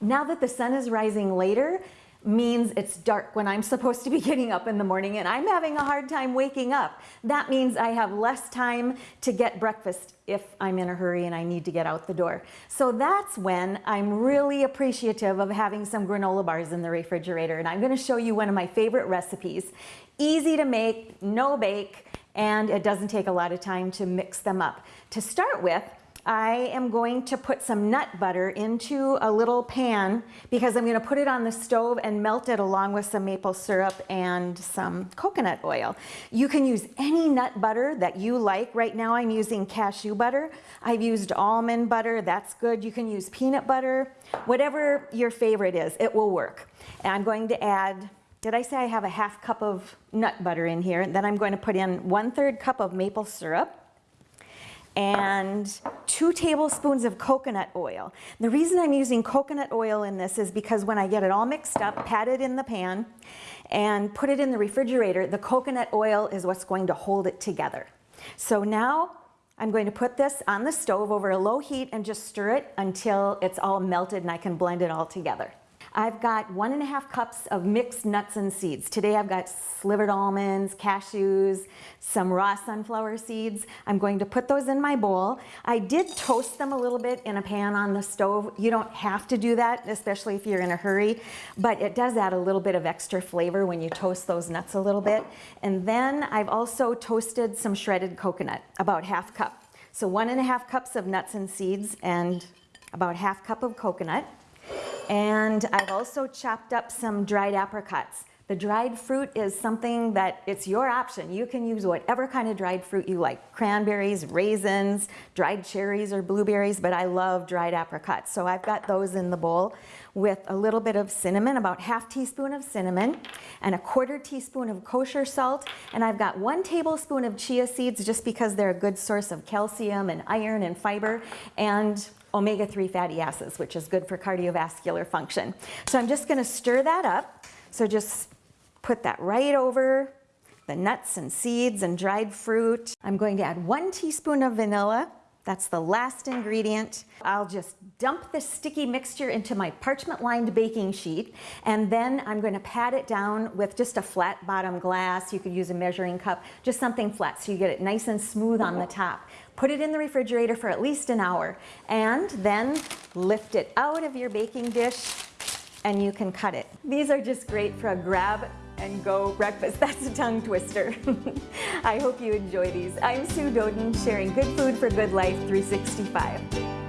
Now that the sun is rising later, means it's dark when I'm supposed to be getting up in the morning and I'm having a hard time waking up. That means I have less time to get breakfast if I'm in a hurry and I need to get out the door. So that's when I'm really appreciative of having some granola bars in the refrigerator and I'm gonna show you one of my favorite recipes. Easy to make, no bake, and it doesn't take a lot of time to mix them up. To start with, I am going to put some nut butter into a little pan because I'm going to put it on the stove and melt it along with some maple syrup and some coconut oil. You can use any nut butter that you like. Right now I'm using cashew butter. I've used almond butter. That's good. You can use peanut butter. Whatever your favorite is, it will work. And I'm going to add did I say I have a half cup of nut butter in here? And then I'm going to put in one third cup of maple syrup and two tablespoons of coconut oil. The reason I'm using coconut oil in this is because when I get it all mixed up, pat it in the pan, and put it in the refrigerator, the coconut oil is what's going to hold it together. So now I'm going to put this on the stove over a low heat and just stir it until it's all melted and I can blend it all together. I've got one and a half cups of mixed nuts and seeds. Today I've got slivered almonds, cashews, some raw sunflower seeds. I'm going to put those in my bowl. I did toast them a little bit in a pan on the stove. You don't have to do that, especially if you're in a hurry, but it does add a little bit of extra flavor when you toast those nuts a little bit. And then I've also toasted some shredded coconut, about half cup. So one and a half cups of nuts and seeds and about half cup of coconut. And I've also chopped up some dried apricots. The dried fruit is something that it's your option. You can use whatever kind of dried fruit you like. Cranberries, raisins, dried cherries or blueberries, but I love dried apricots. So I've got those in the bowl with a little bit of cinnamon, about half teaspoon of cinnamon, and a quarter teaspoon of kosher salt. And I've got one tablespoon of chia seeds just because they're a good source of calcium and iron and fiber. And omega-3 fatty acids, which is good for cardiovascular function. So I'm just gonna stir that up. So just put that right over the nuts and seeds and dried fruit. I'm going to add one teaspoon of vanilla. That's the last ingredient. I'll just dump this sticky mixture into my parchment lined baking sheet and then I'm going to pat it down with just a flat bottom glass. You could use a measuring cup, just something flat so you get it nice and smooth on the top. Put it in the refrigerator for at least an hour and then lift it out of your baking dish and you can cut it. These are just great for a grab and go breakfast. That's a tongue twister. I hope you enjoy these. I'm Sue Doden, sharing good food for good life 365.